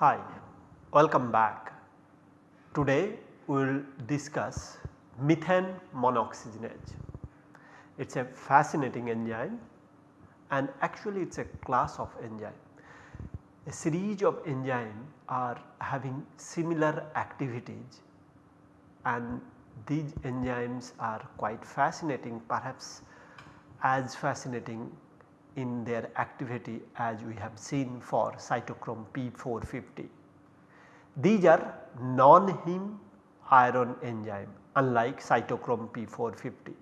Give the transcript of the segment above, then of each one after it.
Hi, welcome back. Today we will discuss methane monooxygenase. It is a fascinating enzyme and actually it is a class of enzyme. A series of enzymes are having similar activities and these enzymes are quite fascinating perhaps as fascinating in their activity as we have seen for cytochrome P450. These are non-heme iron enzyme unlike cytochrome P450.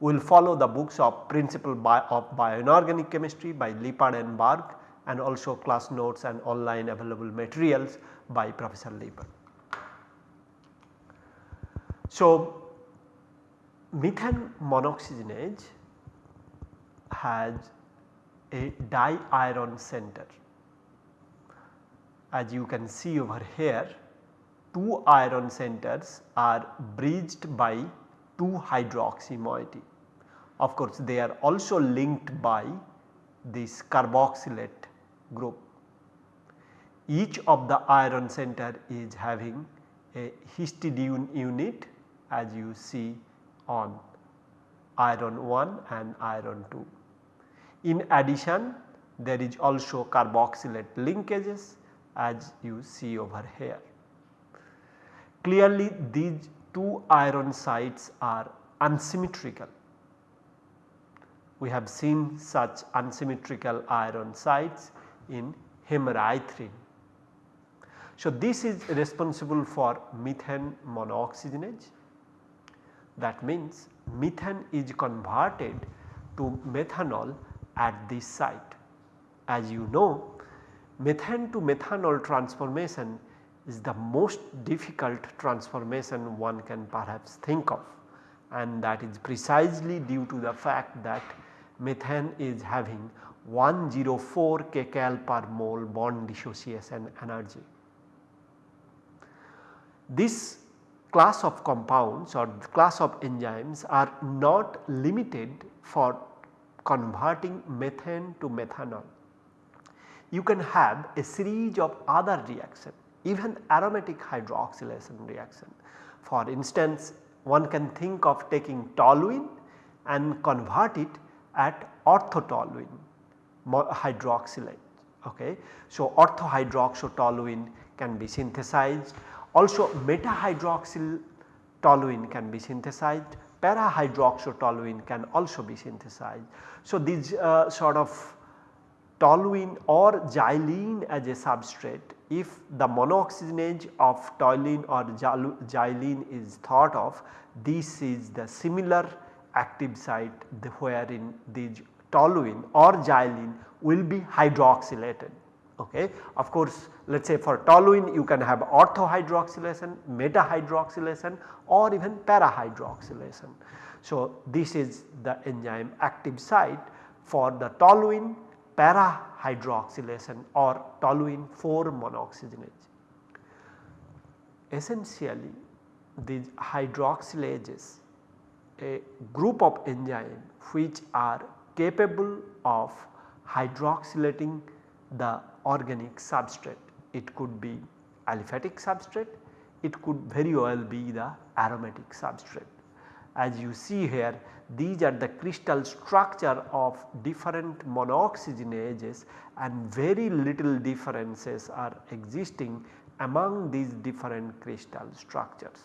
We will follow the books of principle of bioinorganic chemistry by Lippard and Berg and also class notes and online available materials by Professor Lippard. So, methane monoxygenase has a di-iron center. As you can see over here, two iron centers are bridged by two hydroxy moiety. Of course, they are also linked by this carboxylate group. Each of the iron center is having a histidine unit as you see on iron 1 and iron 2. In addition there is also carboxylate linkages as you see over here. Clearly these two iron sites are unsymmetrical. We have seen such unsymmetrical iron sites in hemerythrin. So, this is responsible for methane monooxygenase that means methane is converted to methanol at this site. As you know methane to methanol transformation is the most difficult transformation one can perhaps think of and that is precisely due to the fact that methane is having 104 kcal per mole bond dissociation energy. This class of compounds or class of enzymes are not limited for converting methane to methanol. You can have a series of other reaction even aromatic hydroxylation reaction. For instance one can think of taking toluene and convert it at orthotoluene hydroxylate. Okay. So, orthohydroxytoluene can be synthesized also meta hydroxyl toluene can be synthesized para hydroxytoluene can also be synthesized. So, these uh, sort of toluene or xylene as a substrate if the monooxygenase of toluene or xylene is thought of this is the similar active site wherein these toluene or xylene will be hydroxylated. Okay. Of course, let us say for toluene you can have orthohydroxylation, meta hydroxylation or even para hydroxylation. So, this is the enzyme active site for the toluene para hydroxylation or toluene 4 monooxygenase. Essentially these hydroxylases a group of enzymes which are capable of hydroxylating the organic substrate. It could be aliphatic substrate, it could very well be the aromatic substrate. As you see here these are the crystal structure of different monooxygenases and very little differences are existing among these different crystal structures.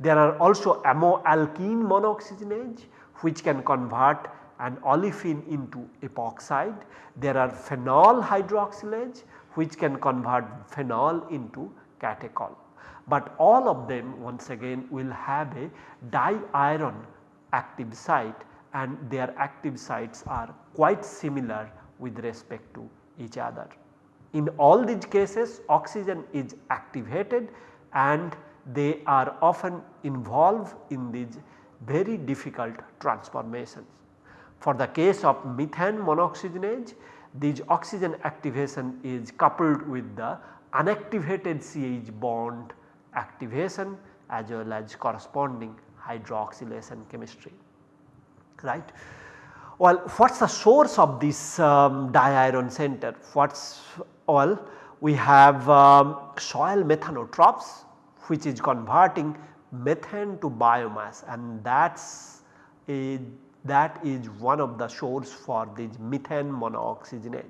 There are also ammoalkene monooxygenase which can convert an olefin into epoxide. There are phenol hydroxylase which can convert phenol into catechol. But all of them once again will have a di-iron active site and their active sites are quite similar with respect to each other. In all these cases oxygen is activated and they are often involved in these very difficult transformations. For the case of methane monooxygenase this oxygen activation is coupled with the unactivated CH bond activation as well as corresponding hydroxylation chemistry right. Well what is the source of this um, diiron center? What is well we have um, soil methanotrophs which is converting methane to biomass and that is that is one of the source for this methane monooxygenase.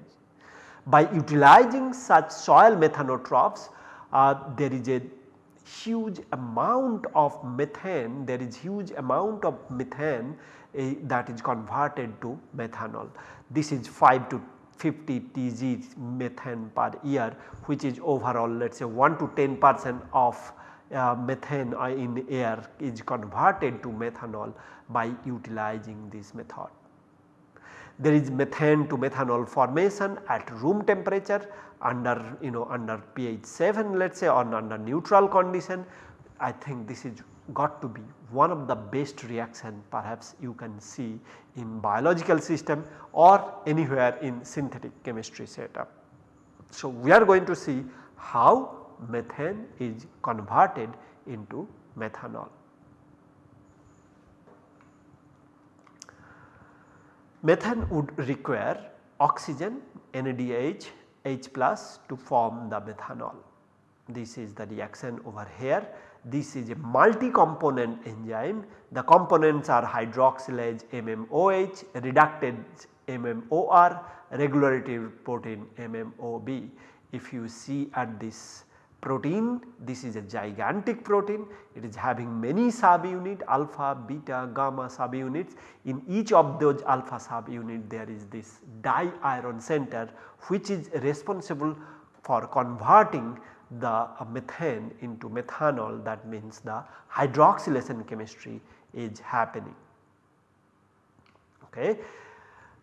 By utilizing such soil methanotrophs uh, there is a huge amount of methane, there is huge amount of methane uh, that is converted to methanol. This is 5 to 50 Tg methane per year which is overall let us say 1 to 10 percent of uh, methane in air is converted to methanol by utilizing this method. There is methane to methanol formation at room temperature under you know under pH 7 let us say or under neutral condition. I think this is got to be one of the best reaction perhaps you can see in biological system or anywhere in synthetic chemistry setup. So, we are going to see how methane is converted into methanol. Methane would require oxygen NADH H plus to form the methanol. This is the reaction over here. This is a multi-component enzyme. The components are hydroxylase MMOH, reductase MMOR, regulative protein MMOB. If you see at this protein this is a gigantic protein it is having many subunit alpha beta gamma subunits in each of those alpha subunit there is this di-iron center which is responsible for converting the methane into methanol that means the hydroxylation chemistry is happening. Okay.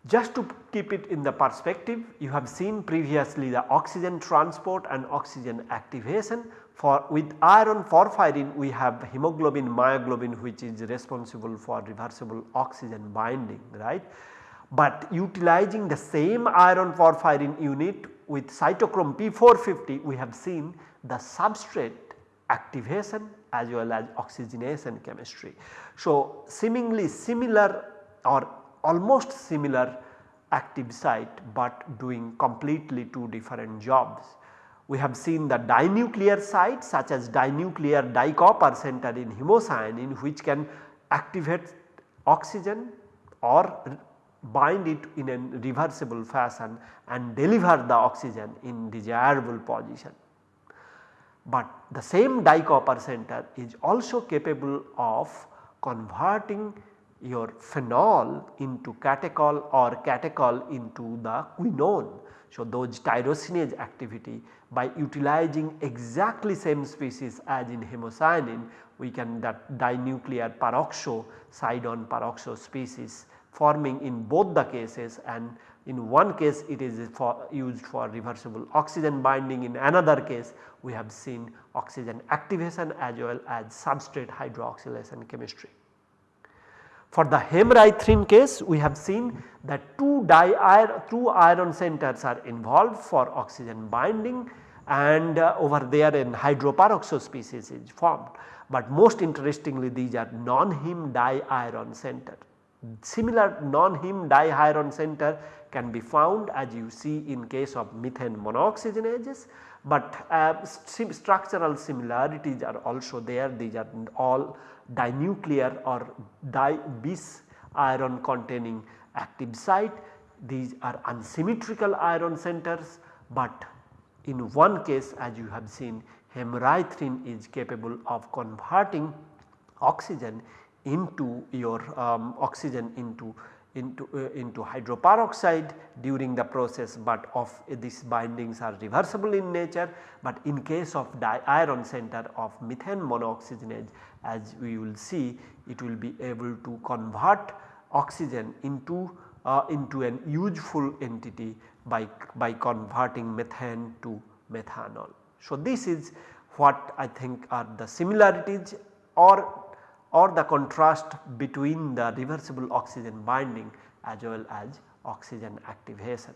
Just to keep it in the perspective you have seen previously the oxygen transport and oxygen activation for with iron porphyrin we have hemoglobin myoglobin which is responsible for reversible oxygen binding right. But utilizing the same iron porphyrin unit with cytochrome P450 we have seen the substrate activation as well as oxygenation chemistry. So, seemingly similar or almost similar active site but doing completely two different jobs. We have seen the dinuclear site such as dinuclear dicopper center in hemocyanin which can activate oxygen or bind it in a reversible fashion and deliver the oxygen in desirable position. But the same dicopper center is also capable of converting your phenol into catechol or catechol into the quinone. So, those tyrosinase activity by utilizing exactly same species as in hemocyanin we can that dinuclear peroxo side-on peroxo species forming in both the cases and in one case it is for used for reversible oxygen binding in another case we have seen oxygen activation as well as substrate hydroxylation chemistry. For the hemerythrin case we have seen that two di two iron centers are involved for oxygen binding and uh, over there in hydroperoxo species is formed. But most interestingly these are non-heme di-iron center. Similar non-heme di-iron center can be found as you see in case of methane monooxygenases, but uh, structural similarities are also there these are all dinuclear or di bis iron containing active site. These are unsymmetrical iron centers, but in one case as you have seen hemerythrin is capable of converting oxygen into your um, oxygen into into, uh, into hydroperoxide during the process but of uh, these bindings are reversible in nature but in case of di-iron center of methane monooxygenase as we will see it will be able to convert oxygen into uh, into an useful entity by, by converting methane to methanol. So, this is what I think are the similarities or or the contrast between the reversible oxygen binding as well as oxygen activation.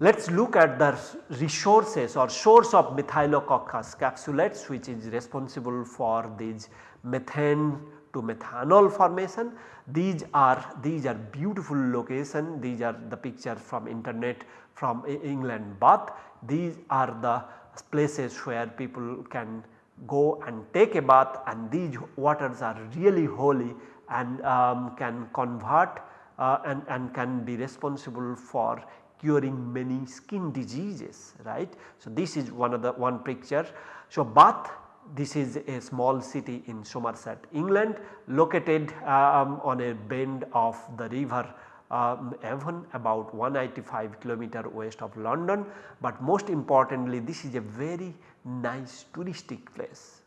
Let us look at the resources or source of Methylococcus capsulatus which is responsible for these methane to methanol formation. These are these are beautiful location these are the pictures from internet from England bath. These are the places where people can go and take a bath and these waters are really holy and um, can convert uh, and, and can be responsible for curing many skin diseases right. So, this is one of the one picture. So, Bath this is a small city in Somerset England located um, on a bend of the river um, Avon about 185 kilometer west of London, but most importantly this is a very nice touristic place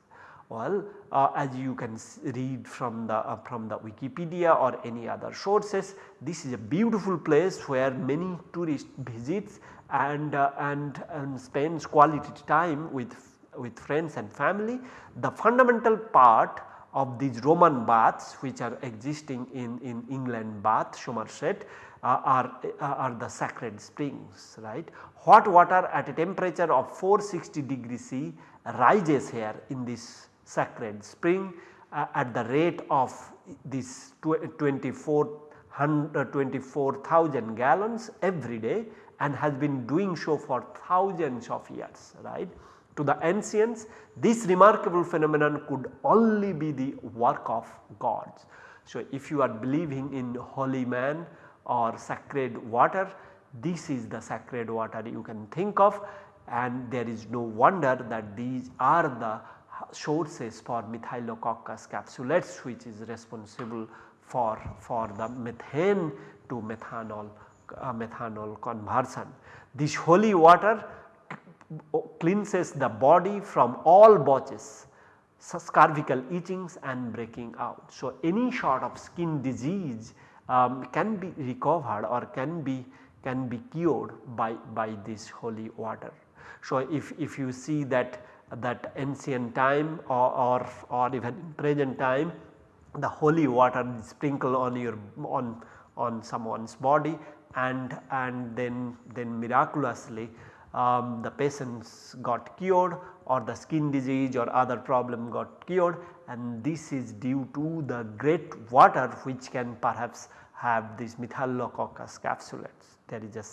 well, uh, as you can read from the uh, from the Wikipedia or any other sources, this is a beautiful place where many tourists visits and uh, and and spends quality time with with friends and family. The fundamental part of these Roman baths which are existing in, in England Bath, Somerset uh, are, uh, are the sacred springs right. Hot water at a temperature of 460 degree C rises here in this sacred spring uh, at the rate of this 24,000 24, gallons every day and has been doing so for thousands of years right. To the ancients this remarkable phenomenon could only be the work of gods. So, if you are believing in holy man or sacred water this is the sacred water you can think of and there is no wonder that these are the sources for Methylococcus capsulatus which is responsible for, for the methane to methanol, uh, methanol conversion. This holy water cleanses the body from all botches, cervical itchings and breaking out. So, any sort of skin disease um, can be recovered or can be can be cured by, by this holy water. So, if, if you see that that ancient time or, or, or even present time the holy water is sprinkled on your on on someone's body and and then then miraculously um, the patients got cured or the skin disease or other problem got cured and this is due to the great water which can perhaps have these Methylococcus capsulatus. There is a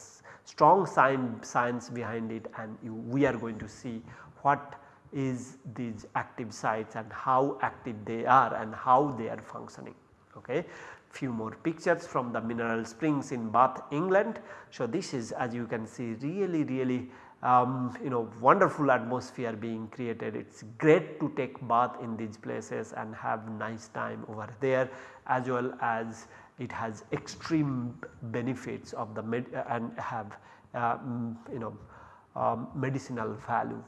strong science behind it and you, we are going to see what is these active sites and how active they are and how they are functioning. Okay. Few more pictures from the mineral springs in Bath England. So, this is as you can see really really um, you know wonderful atmosphere being created. It is great to take bath in these places and have nice time over there as well as it has extreme benefits of the med and have um, you know um, medicinal value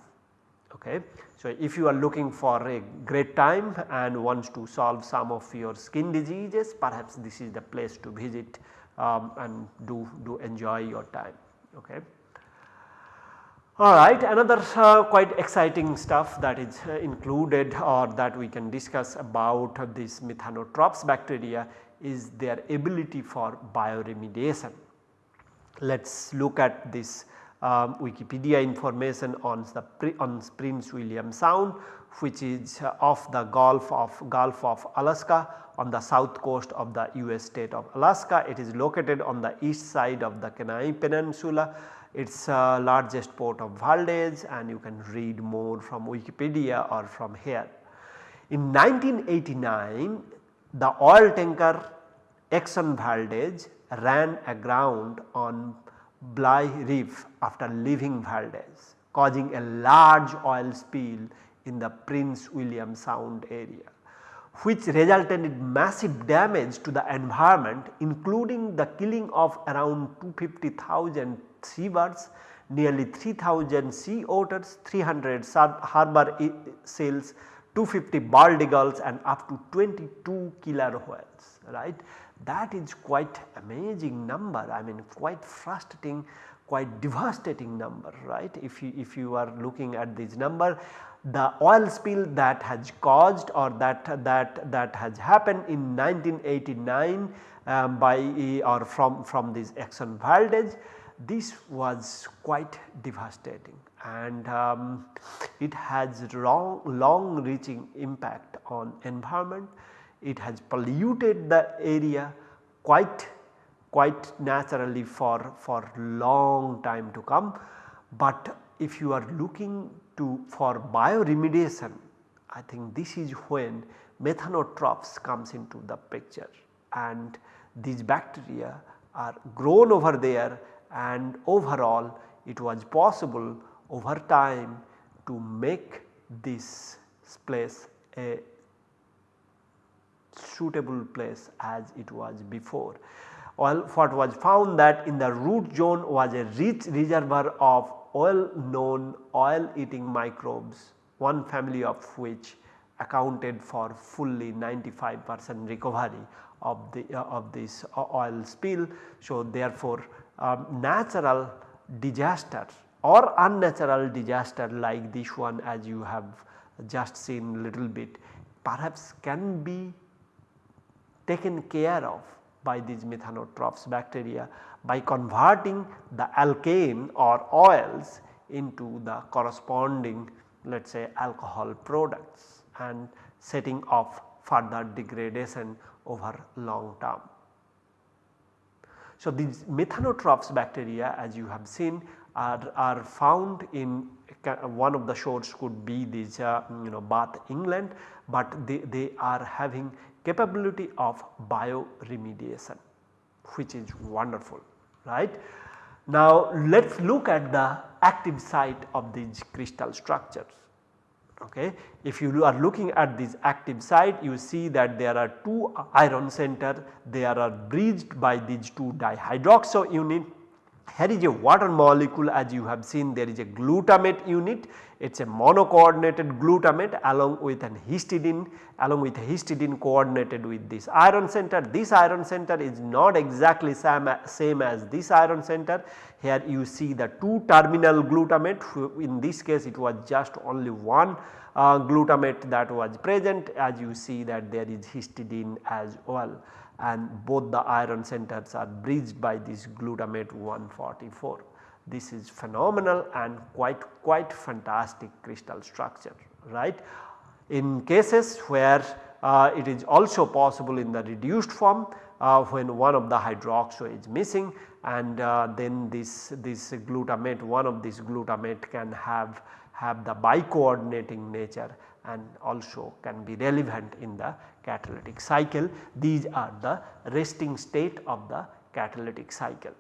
Okay. So, if you are looking for a great time and wants to solve some of your skin diseases perhaps this is the place to visit um, and do, do enjoy your time. Okay. Alright another uh, quite exciting stuff that is uh, included or that we can discuss about this methanotrophs bacteria is their ability for bioremediation. Let us look at this um, Wikipedia information on the on Prince William Sound which is uh, off the Gulf of Gulf of Alaska on the south coast of the US state of Alaska. It is located on the east side of the Kenai Peninsula. Its uh, largest port of Valdez and you can read more from Wikipedia or from here. In 1989 the oil tanker Exxon Valdez ran aground on Bligh Reef after leaving Valdez causing a large oil spill in the Prince William Sound area which resulted in massive damage to the environment including the killing of around 250,000 seabirds, nearly 3000 sea otters, 300 harbor seals, 250 bald eagles and up to 22 killer whales right that is quite amazing number I mean quite frustrating quite devastating number right if you if you are looking at this number the oil spill that has caused or that, that, that has happened in 1989 um, by or from, from this Exxon Valdez this was quite devastating and um, it has long, long reaching impact on environment. It has polluted the area quite quite naturally for, for long time to come. But if you are looking to for bioremediation I think this is when methanotrophs comes into the picture and these bacteria are grown over there and overall it was possible over time to make this place a suitable place as it was before. Well, what was found that in the root zone was a rich reservoir of well known oil eating microbes one family of which accounted for fully 95 percent recovery of the uh, of this oil spill. So, therefore, um, natural disaster or unnatural disaster like this one as you have just seen little bit perhaps can be taken care of by these methanotrophs bacteria by converting the alkane or oils into the corresponding let us say alcohol products and setting off further degradation over long term. So, these methanotrophs bacteria as you have seen are, are found in one of the shores could be this uh, you know Bath England, but they, they are having capability of bioremediation which is wonderful right. Now let us look at the active site of these crystal structures okay. If you are looking at this active site you see that there are two iron center they are bridged by these two dihydroxy unit here is a water molecule as you have seen there is a glutamate unit. It is a monocoordinated glutamate along with an histidine along with histidine coordinated with this iron center. This iron center is not exactly same, same as this iron center. Here you see the two terminal glutamate. In this case it was just only one uh, glutamate that was present. As you see that there is histidine as well and both the iron centers are bridged by this glutamate 144. This is phenomenal and quite quite fantastic crystal structure right. In cases where uh, it is also possible in the reduced form uh, when one of the hydroxy is missing and uh, then this, this glutamate one of this glutamate can have, have the bicoordinating nature and also can be relevant in the catalytic cycle. These are the resting state of the catalytic cycle.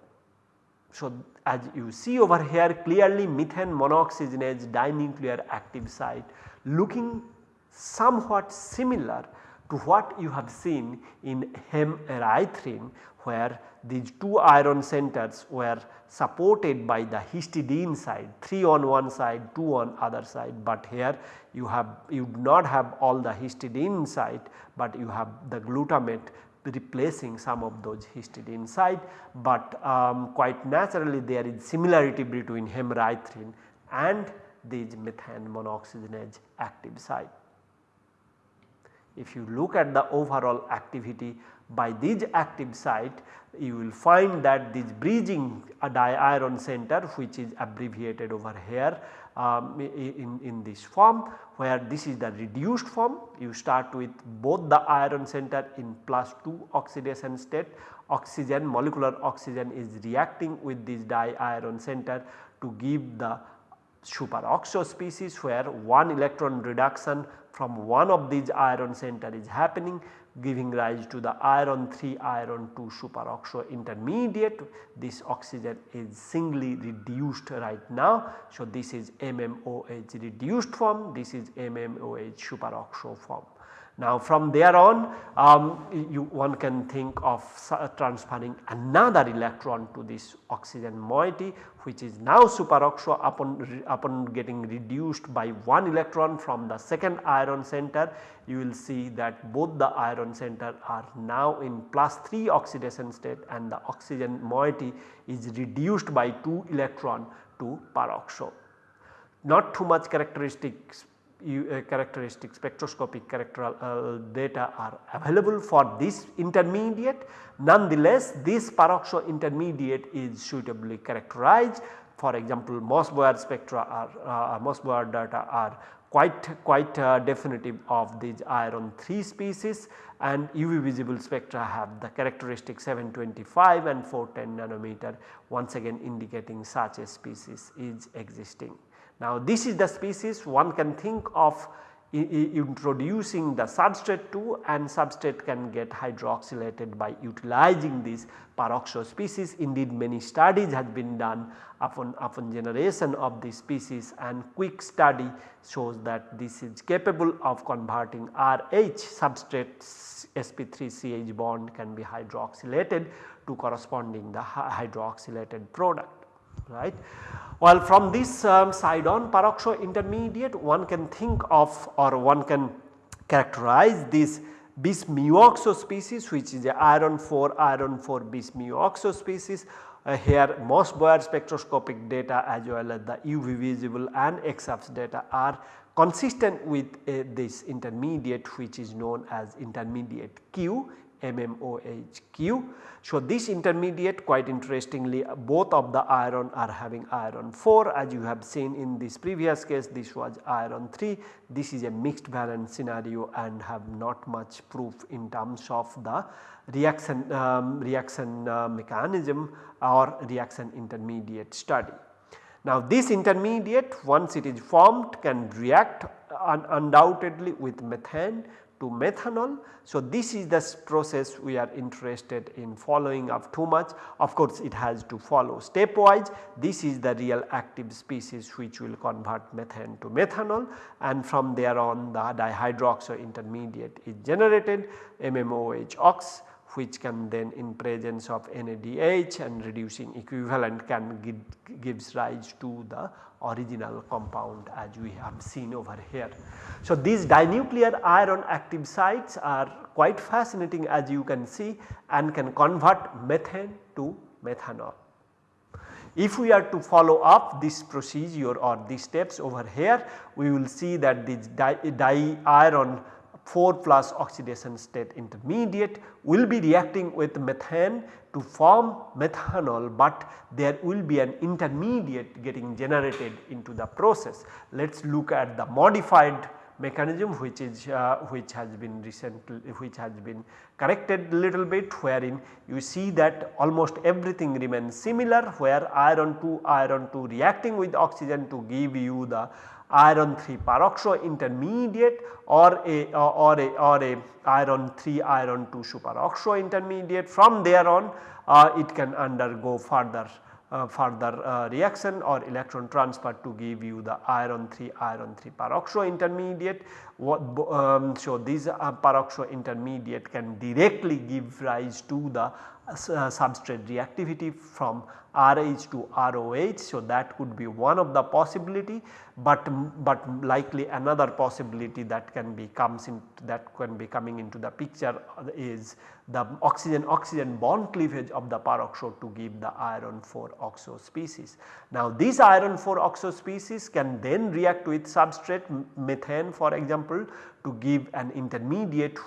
So, as you see over here clearly methane monooxygenase dinuclear active site looking somewhat similar to what you have seen in hemerythrin where these two iron centers were supported by the histidine side 3 on one side 2 on other side but here you have you do not have all the histidine side but you have the glutamate replacing some of those histidine side but um, quite naturally there is similarity between hemerythrin and these methane monooxygenase active site. If you look at the overall activity by these active site you will find that this bridging a diiron center which is abbreviated over here um, in, in this form where this is the reduced form. You start with both the iron center in plus 2 oxidation state. Oxygen molecular oxygen is reacting with this diiron center to give the superoxo species where one electron reduction from one of these iron center is happening giving rise to the iron 3 iron 2 superoxo intermediate this oxygen is singly reduced right now. So, this is MMOH reduced form this is MMOH superoxo form. Now from there on um, you one can think of transferring another electron to this oxygen moiety which is now superoxo upon, upon getting reduced by one electron from the second iron center you will see that both the iron center are now in plus 3 oxidation state and the oxygen moiety is reduced by 2 electron to peroxo. Not too much characteristics uh, characteristic spectroscopic character uh, data are available for this intermediate. Nonetheless, this peroxo intermediate is suitably characterized. For example, Mössbauer spectra are uh, Mössbauer data are quite quite uh, definitive of these iron 3 species and UV visible spectra have the characteristic 725 and 410 nanometer once again indicating such a species is existing. Now this is the species one can think of introducing the substrate to and substrate can get hydroxylated by utilizing this peroxo species. Indeed many studies have been done upon, upon generation of this species and quick study shows that this is capable of converting RH substrate sp3ch bond can be hydroxylated to corresponding the hydroxylated product right. Well from this um, side on peroxo intermediate one can think of or one can characterize this bis mu oxo species which is the iron 4 iron 4 bis mu oxo species uh, here Mössbauer spectroscopic data as well as the UV visible and EXAFS data are consistent with uh, this intermediate which is known as intermediate Q MMOHQ. So, this intermediate quite interestingly both of the iron are having iron 4 as you have seen in this previous case this was iron 3 this is a mixed valence scenario and have not much proof in terms of the reaction um, reaction uh, mechanism or reaction intermediate study. Now this intermediate once it is formed can react un undoubtedly with methane to methanol. So, this is the process we are interested in following up too much. Of course it has to follow stepwise. This is the real active species which will convert methane to methanol. And from there on the dihydroxy intermediate is generated MMOH ox which can then in presence of NADH and reducing equivalent can give, gives rise to the original compound as we have seen over here. So, these dinuclear iron active sites are quite fascinating as you can see and can convert methane to methanol. If we are to follow up this procedure or these steps over here, we will see that this di, di iron 4 plus oxidation state intermediate will be reacting with methane to form methanol, but there will be an intermediate getting generated into the process. Let us look at the modified mechanism which is uh, which has been recently which has been corrected little bit wherein you see that almost everything remains similar where iron 2 iron 2 reacting with oxygen to give you the iron 3 peroxo intermediate or a or a or a iron 3 iron 2 superoxo intermediate from there on uh, it can undergo further uh, further uh, reaction or electron transfer to give you the iron 3 iron 3 peroxo intermediate. What, um, so, these uh, peroxo intermediate can directly give rise to the Uh, substrate reactivity from RH to ROH. So, that could be one of the possibility, but, but likely another possibility that can be comes in that can be coming into the picture is the oxygen oxygen bond cleavage of the peroxo to give the iron 4 oxo species. Now this iron 4 oxo species can then react with substrate methane for example to give an intermediate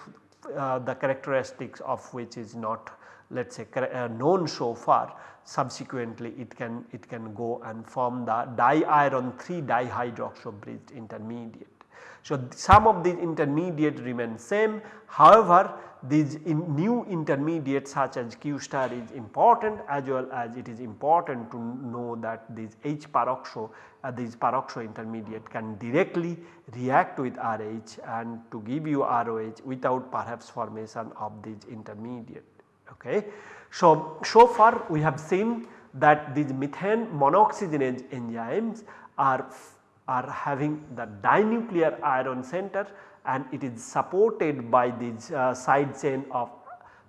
uh, the characteristics of which is not let us say uh, known so far subsequently it can it can go and form the di-iron 3 dihydroxo bridged intermediate. So, some of these intermediate remain same however these in new intermediates such as Q star is important as well as it is important to know that this H peroxo uh, this peroxo intermediate can directly react with RH and to give you ROH without perhaps formation of this intermediate. Okay. So, so far we have seen that these methane monooxygenase enzymes are, are having the dinuclear iron center and it is supported by this uh, side chain of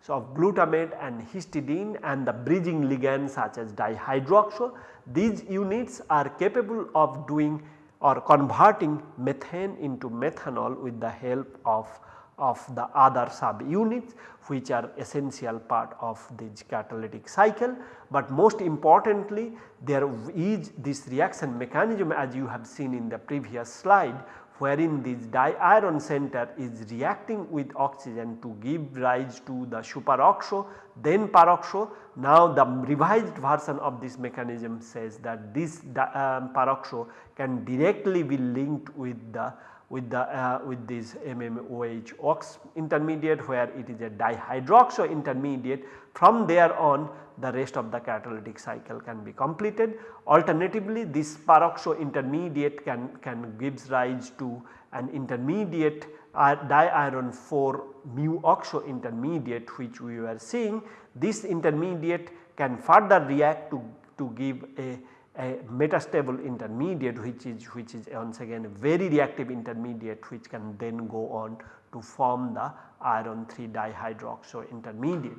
so of glutamate and histidine and the bridging ligands such as dihydroxo. These units are capable of doing or converting methane into methanol with the help of of the other sub units which are essential part of this catalytic cycle. But most importantly there is this reaction mechanism as you have seen in the previous slide wherein this diiron center is reacting with oxygen to give rise to the superoxo then peroxo. Now the revised version of this mechanism says that this um, peroxo can directly be linked with the with the uh, with this MMOH ox intermediate where it is a dihydroxo intermediate from there on the rest of the catalytic cycle can be completed. Alternatively this peroxo intermediate can, can gives rise to an intermediate uh, diiron 4 mu oxo intermediate which we were seeing. This intermediate can further react to, to give a a metastable intermediate which is which is once again a very reactive intermediate which can then go on to form the iron 3 dihydroxo intermediate.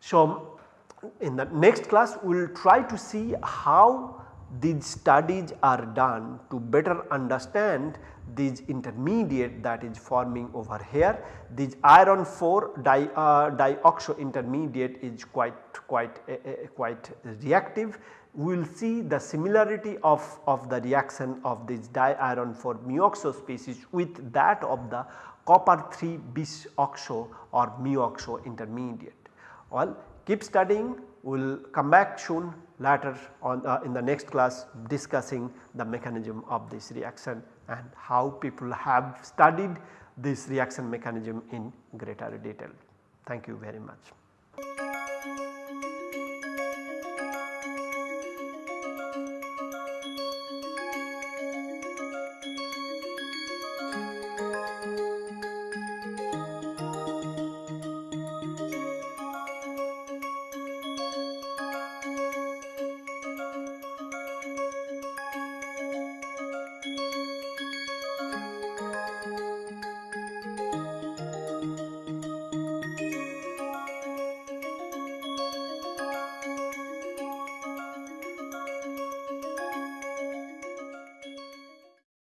So, in the next class we will try to see how these studies are done to better understand these intermediate that is forming over here. This iron 4 di, uh, dioxo intermediate is quite quite uh, quite reactive we will see the similarity of, of the reaction of this diiron 4 muoxo species with that of the copper 3 bis oxo or muoxo intermediate. Well keep studying we will come back soon later on uh, in the next class discussing the mechanism of this reaction and how people have studied this reaction mechanism in greater detail. Thank you very much.